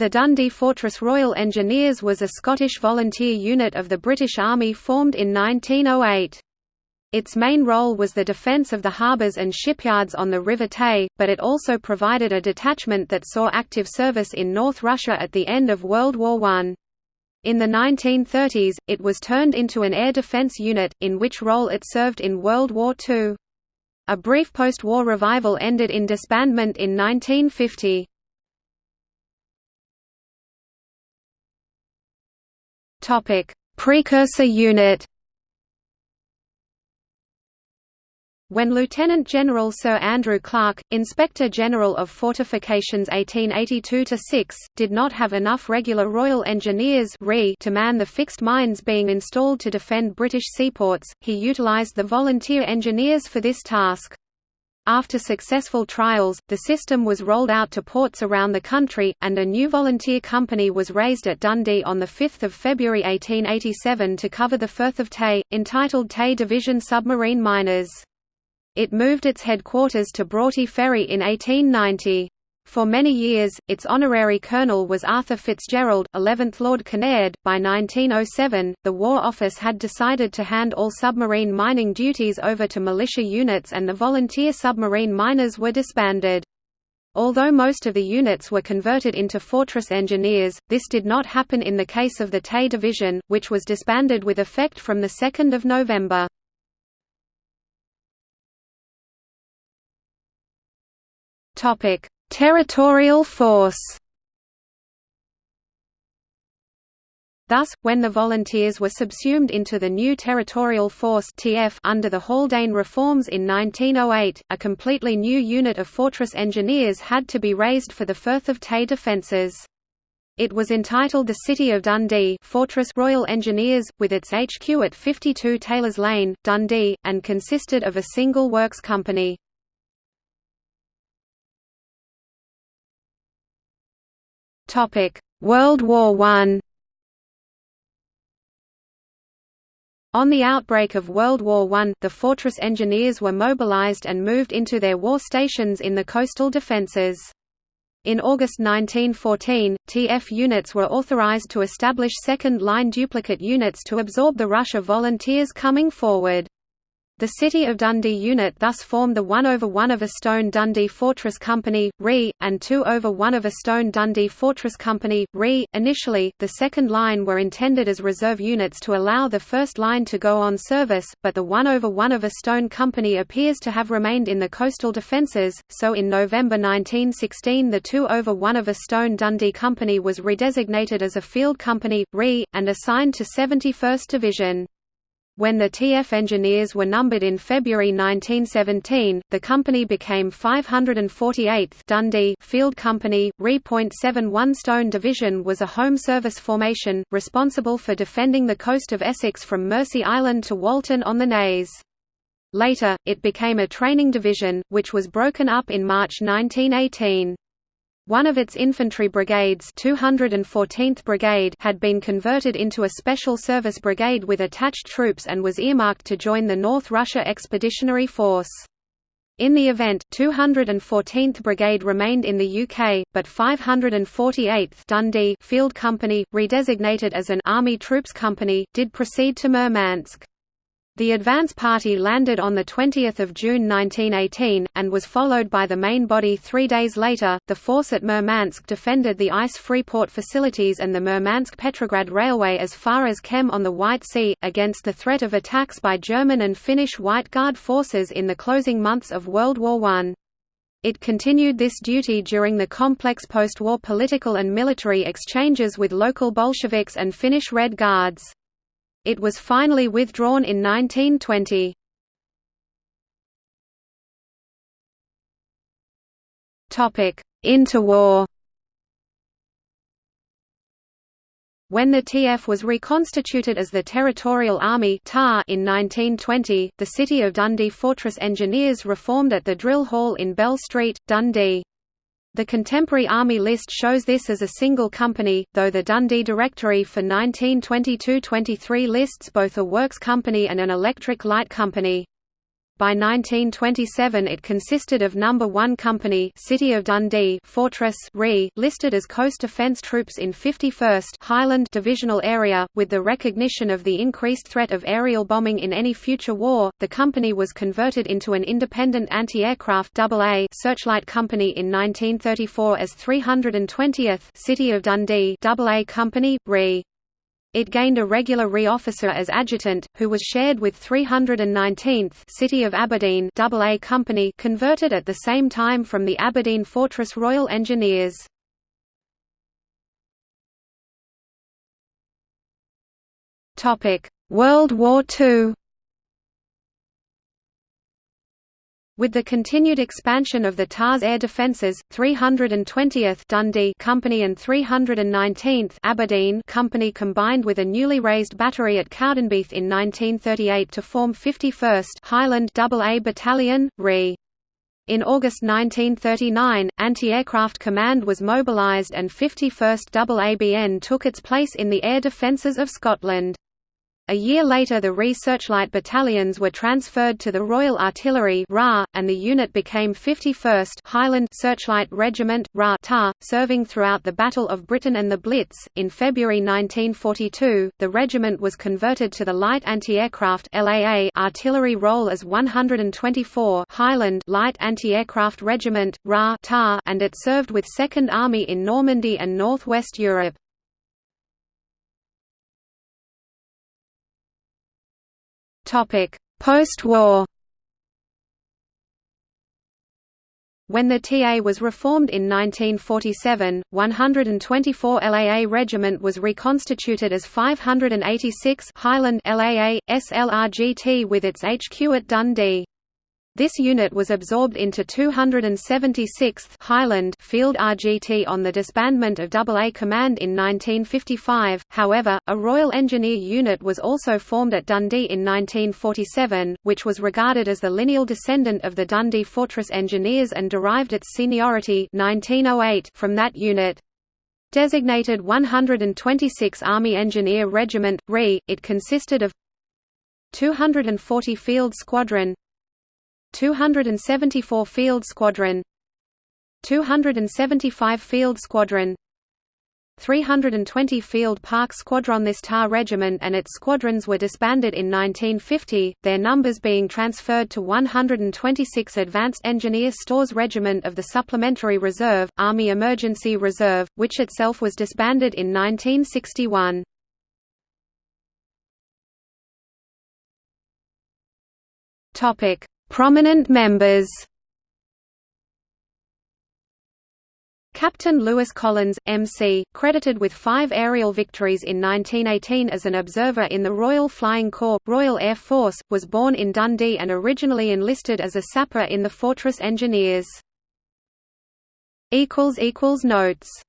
The Dundee Fortress Royal Engineers was a Scottish volunteer unit of the British Army formed in 1908. Its main role was the defence of the harbours and shipyards on the River Tay, but it also provided a detachment that saw active service in North Russia at the end of World War I. In the 1930s, it was turned into an air defence unit, in which role it served in World War II. A brief post-war revival ended in disbandment in 1950. Topic: Precursor unit. When Lieutenant General Sir Andrew Clark, Inspector General of Fortifications 1882–6, did not have enough regular Royal Engineers to man the fixed mines being installed to defend British seaports, he utilised the volunteer engineers for this task. After successful trials, the system was rolled out to ports around the country, and a new volunteer company was raised at Dundee on 5 February 1887 to cover the Firth of Tay, entitled Tay Division Submarine Miners. It moved its headquarters to Broughty Ferry in 1890. For many years, its honorary colonel was Arthur Fitzgerald, 11th Lord Kinnaird. By 1907, the War Office had decided to hand all submarine mining duties over to militia units and the volunteer submarine miners were disbanded. Although most of the units were converted into fortress engineers, this did not happen in the case of the Tay Division, which was disbanded with effect from 2 November. Topic: Territorial force Thus, when the volunteers were subsumed into the new Territorial Force (TF) under the Haldane reforms in 1908, a completely new unit of fortress engineers had to be raised for the Firth of Tay defences. It was entitled the City of Dundee Fortress Royal Engineers, with its HQ at 52 Taylors Lane, Dundee, and consisted of a single works company. World War I On the outbreak of World War I, the Fortress Engineers were mobilized and moved into their war stations in the coastal defences. In August 1914, TF units were authorized to establish second-line duplicate units to absorb the rush of volunteers coming forward. The City of Dundee unit thus formed the 1 over 1 of a Stone Dundee Fortress Company, RE, and 2 over 1 of a Stone Dundee Fortress Company, RE. Initially, the second line were intended as reserve units to allow the first line to go on service, but the 1 over 1 of a Stone Company appears to have remained in the coastal defences, so in November 1916 the 2 over 1 of a Stone Dundee Company was redesignated as a Field Company, RE, and assigned to 71st Division. When the TF engineers were numbered in February 1917, the company became 548th Dundee Field Company. Re.71 Stone Division was a home service formation, responsible for defending the coast of Essex from Mersea Island to Walton on the Naze. Later, it became a training division, which was broken up in March 1918. One of its infantry brigades 214th Brigade had been converted into a special service brigade with attached troops and was earmarked to join the North Russia Expeditionary Force. In the event, 214th Brigade remained in the UK, but 548th Dundee Field Company, redesignated as an Army Troops Company, did proceed to Murmansk. The advance party landed on 20 June 1918, and was followed by the main body three days later. The force at Murmansk defended the ice-free port facilities and the Murmansk-Petrograd Railway as far as Kem on the White Sea, against the threat of attacks by German and Finnish White Guard forces in the closing months of World War I. It continued this duty during the complex post-war political and military exchanges with local Bolsheviks and Finnish Red Guards. It was finally withdrawn in 1920. Interwar When the TF was reconstituted as the Territorial Army in 1920, the City of Dundee Fortress Engineers reformed at the Drill Hall in Bell Street, Dundee. The contemporary Army list shows this as a single company, though the Dundee Directory for 1922–23 lists both a works company and an electric light company. By 1927 it consisted of Number 1 Company City of Dundee Fortress RE, listed as Coast Defence Troops in 51st Highland Divisional Area, with the recognition of the increased threat of aerial bombing in any future war. The company was converted into an independent anti-aircraft AA Searchlight Company in 1934 as 320th City of Dundee AA Company RE. It gained a regular RE officer as adjutant, who was shared with 319th City of Aberdeen AA Company converted at the same time from the Aberdeen Fortress Royal Engineers. World War II With the continued expansion of the TARS air defences, 320th Dundee Company and 319th Aberdeen Company combined with a newly raised battery at Cowdenbeath in 1938 to form 51st Highland AA Battalion, RE. In August 1939, Anti-Aircraft Command was mobilised and 51st AABN took its place in the air defences of Scotland. A year later the Re-Searchlight battalions were transferred to the Royal Artillery RA, and the unit became 51st Highland Searchlight Regiment RA serving throughout the Battle of Britain and the Blitz. In February 1942, the regiment was converted to the Light Anti-Aircraft artillery role as 124 Highland Light Anti-Aircraft Regiment RA and it served with Second Army in Normandy and Northwest Europe. Post-war When the TA was reformed in 1947, 124 LAA Regiment was reconstituted as 586 Highland LAA, SLRGT with its HQ at Dundee. This unit was absorbed into 276th Highland Field RGT on the disbandment of AA Command in 1955. However, a Royal Engineer unit was also formed at Dundee in 1947, which was regarded as the lineal descendant of the Dundee Fortress Engineers and derived its seniority 1908 from that unit. Designated 126 Army Engineer Regiment, RE, it consisted of 240 Field Squadron 274 Field Squadron 275 Field Squadron 320 Field Park Squadron This TAR regiment and its squadrons were disbanded in 1950, their numbers being transferred to 126 Advanced Engineer Stores Regiment of the Supplementary Reserve, Army Emergency Reserve, which itself was disbanded in 1961. Prominent members Captain Lewis Collins, MC, credited with five aerial victories in 1918 as an observer in the Royal Flying Corps, Royal Air Force, was born in Dundee and originally enlisted as a sapper in the Fortress Engineers. Notes